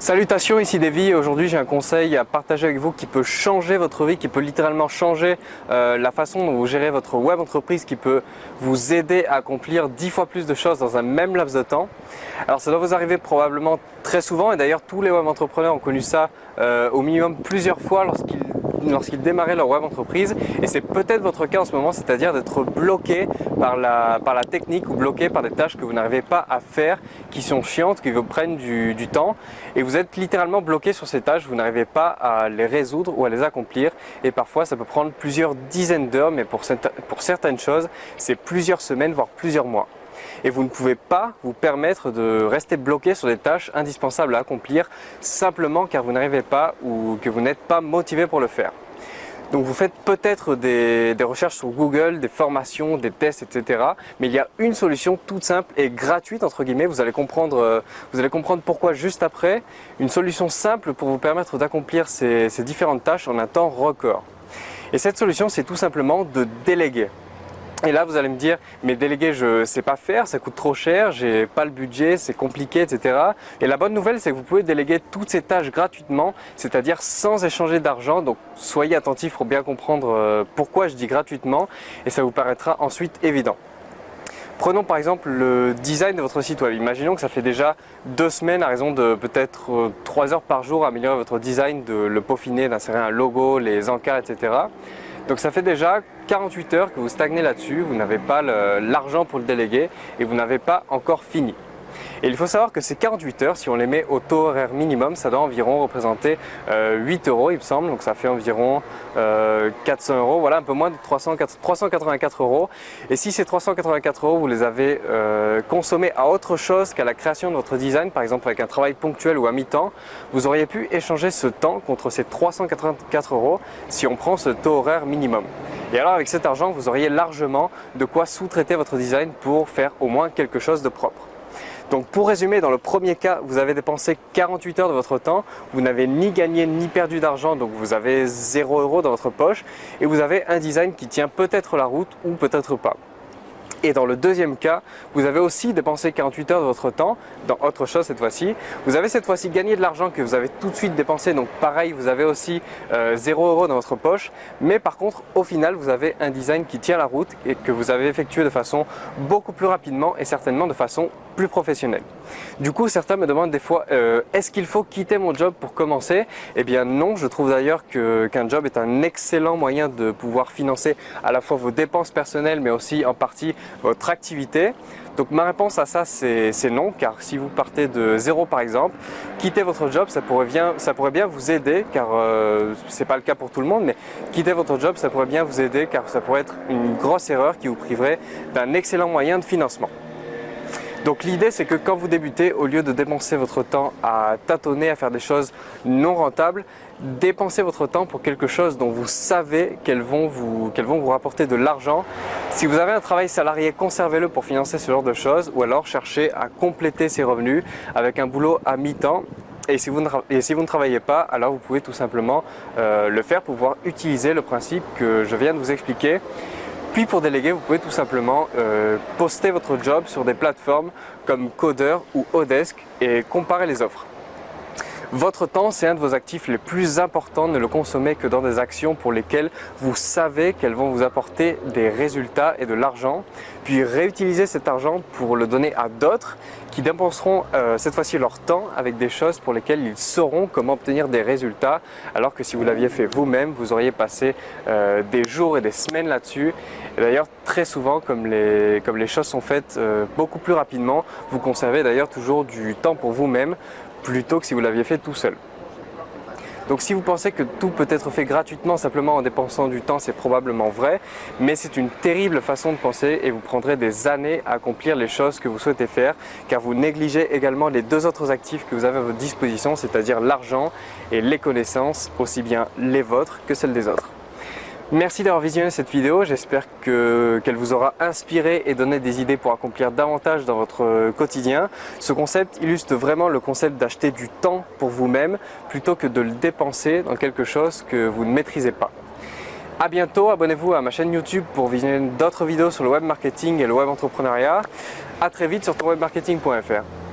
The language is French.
Salutations, ici Davy. Aujourd'hui, j'ai un conseil à partager avec vous qui peut changer votre vie, qui peut littéralement changer euh, la façon dont vous gérez votre web entreprise, qui peut vous aider à accomplir 10 fois plus de choses dans un même laps de temps. Alors, ça doit vous arriver probablement très souvent et d'ailleurs, tous les web entrepreneurs ont connu ça euh, au minimum plusieurs fois lorsqu'ils lorsqu'ils démarraient leur web entreprise. Et c'est peut-être votre cas en ce moment, c'est-à-dire d'être bloqué par la, technique ou bloqué par des tâches que vous n'arrivez pas à faire, qui sont chiantes, qui vous prennent du, du temps. Et vous êtes littéralement bloqué sur ces tâches, vous n'arrivez pas à les résoudre ou à les accomplir. Et parfois ça peut prendre plusieurs dizaines d'heures mais pour, pour certaines choses c'est plusieurs semaines voire plusieurs mois et vous ne pouvez pas vous permettre de rester bloqué sur des tâches indispensables à accomplir simplement car vous n'arrivez pas ou que vous n'êtes pas motivé pour le faire. Donc vous faites peut-être des, recherches sur Google, des formations, des tests, etc. Mais il y a une solution toute simple et gratuite entre guillemets. Vous allez comprendre, euh, vous allez comprendre pourquoi juste après. Une solution simple pour vous permettre d'accomplir ces différentes tâches en un temps record. Et cette solution, c'est tout simplement de déléguer. Et là, vous allez me dire, mais déléguer, je sais pas faire, ça coûte trop cher, j'ai pas le budget, c'est compliqué, etc. Et la bonne nouvelle, c'est que vous pouvez déléguer toutes ces tâches gratuitement, c'est-à-dire sans échanger d'argent. Donc, soyez attentifs pour bien comprendre euh, pourquoi je dis gratuitement et ça vous paraîtra ensuite évident. Prenons par exemple le design de votre site web. Imaginons que ça fait déjà deux semaines à raison de peut-être euh, trois heures par jour améliorer votre design, de le peaufiner, d'insérer un logo, les encarts, etc. Donc ça fait déjà 48 heures que vous stagnez là-dessus, vous n'avez pas l'argent pour le déléguer et vous n'avez pas encore fini. Et il faut savoir que ces 48 heures, si on les met au taux horaire minimum, ça doit environ représenter 8 euh, euros il me semble, donc ça fait environ 400 euh, euros, voilà un peu moins de 384 euros. Et si ces 384 euros, vous les avez euh, consommés à autre chose qu'à la création de votre design, par exemple avec un travail ponctuel ou à mi-temps, vous auriez pu échanger ce temps contre ces 384 euros si on prend ce taux horaire minimum. Et alors avec cet argent, vous auriez largement de quoi sous-traiter votre design pour faire au moins quelque chose de propre. Donc pour résumer, dans le premier cas, vous avez dépensé 48 heures de votre temps, vous n'avez ni gagné ni perdu d'argent, donc vous avez 0 euros dans votre poche et vous avez un design qui tient peut-être la route ou peut-être pas. Et dans le deuxième cas, vous avez aussi dépensé 48 heures de votre temps dans autre chose cette fois-ci. Vous avez cette fois-ci gagné de l'argent que vous avez tout de suite dépensé, donc pareil, vous avez aussi 0 euh, euros dans votre poche. Mais par contre, au final, vous avez un design qui tient la route et que vous avez effectué de façon beaucoup plus rapidement et certainement de façon plus professionnelle. Du coup, certains me demandent des fois, euh, est-ce qu'il faut quitter mon job pour commencer? Eh bien non, je trouve d'ailleurs qu'un job est un excellent moyen de pouvoir financer à la fois vos dépenses personnelles, mais aussi en partie votre activité. Donc ma réponse à ça c'est non car si vous partez de zéro par exemple, quitter votre job ça pourrait bien, vous aider car euh, ce n'est pas le cas pour tout le monde mais quitter votre job ça pourrait bien vous aider car ça pourrait être une grosse erreur qui vous priverait d'un excellent moyen de financement. Donc l'idée c'est que quand vous débutez, au lieu de dépenser votre temps à tâtonner, à faire des choses non rentables, dépensez votre temps pour quelque chose dont vous savez qu'elles vont, vous, rapporter de l'argent. Si vous avez un travail salarié, conservez-le pour financer ce genre de choses ou alors cherchez à compléter ces revenus avec un boulot à mi-temps et si, vous ne, si vous ne travaillez pas, alors vous pouvez tout simplement euh, le faire pour pouvoir utiliser le principe que je viens de vous expliquer. Puis pour déléguer, vous pouvez tout simplement euh, poster votre job sur des plateformes comme Coder ou Odesk et comparer les offres. Votre temps, c'est un de vos actifs les plus importants. Ne le consommez que dans des actions pour lesquelles vous savez qu'elles vont vous apporter des résultats et de l'argent. Puis réutilisez cet argent pour le donner à d'autres qui dépenseront euh, cette fois-ci leur temps avec des choses pour lesquelles ils sauront comment obtenir des résultats. Alors que si vous l'aviez fait vous-même, vous auriez passé euh, des jours et des semaines là-dessus. Et d'ailleurs, très souvent, comme les, comme les choses sont faites euh, beaucoup plus rapidement, vous conservez d'ailleurs toujours du temps pour vous-même plutôt que si vous l'aviez fait tout seul. Donc si vous pensez que tout peut être fait gratuitement simplement en dépensant du temps, c'est probablement vrai, mais c'est une terrible façon de penser et vous prendrez des années à accomplir les choses que vous souhaitez faire car vous négligez également les deux autres actifs que vous avez à votre disposition, c'est-à-dire l'argent et les connaissances, aussi bien les vôtres que celles des autres. Merci d'avoir visionné cette vidéo, j'espère qu'elle vous aura inspiré et donné des idées pour accomplir davantage dans votre quotidien. Ce concept illustre vraiment le concept d'acheter du temps pour vous-même plutôt que de le dépenser dans quelque chose que vous ne maîtrisez pas. A bientôt, abonnez-vous à ma chaîne YouTube pour visionner d'autres vidéos sur le web marketing et le web entrepreneuriat. A très vite sur tonwebmarketing.fr.